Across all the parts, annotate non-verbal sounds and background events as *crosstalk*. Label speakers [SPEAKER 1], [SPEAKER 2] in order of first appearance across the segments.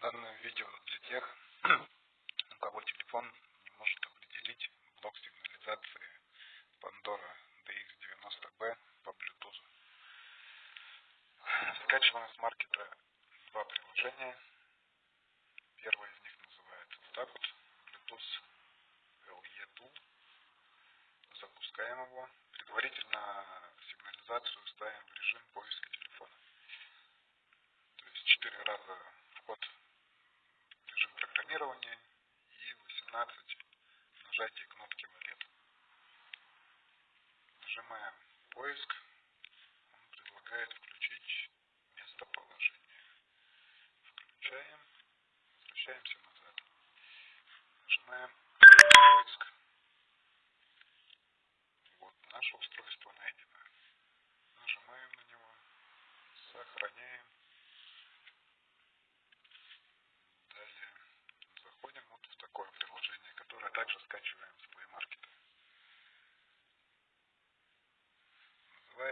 [SPEAKER 1] Данное видео для тех, *clears throat* у кого телефон не может определить блок сигнализации Pandora DX90B по Bluetooth. Скачиваем с маркета два приложения. Первое из них называется вот так вот Bluetooth LE Tool. Запускаем его. Программирования и 18 нажатий кнопки валет. Нажимаем поиск.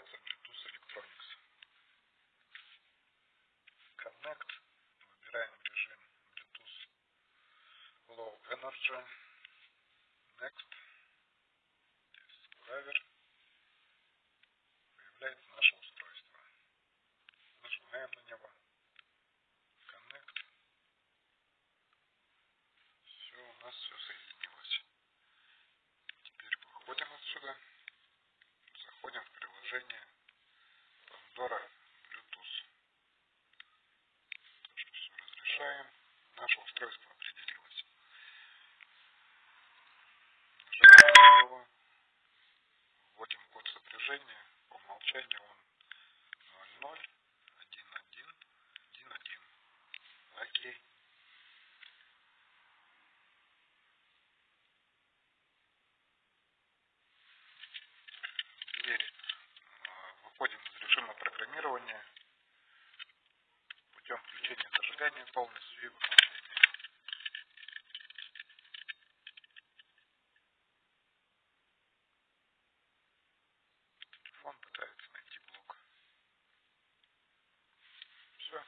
[SPEAKER 1] Называется Bluetooth Electronics. Connect. Выбираем режим Bluetooth Low Energy. Next. Discover. Появляется наше устройство. Нажимаем на него. Connect. Все, у нас все соединено. отсюда. Заходим в приложение Pandora Bluetooth. Тоже все разрешаем. Наше устройство определилось. Нажимаем на него. Вводим код сопряжения. По умолчанию зажигания полностью выключения. Телефон пытается найти блок. Все,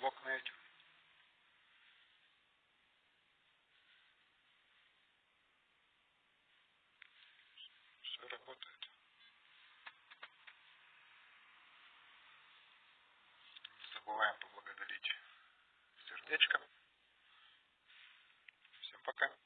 [SPEAKER 1] блок найден. Все работает. забываем поблагодарить человечка. Всем пока.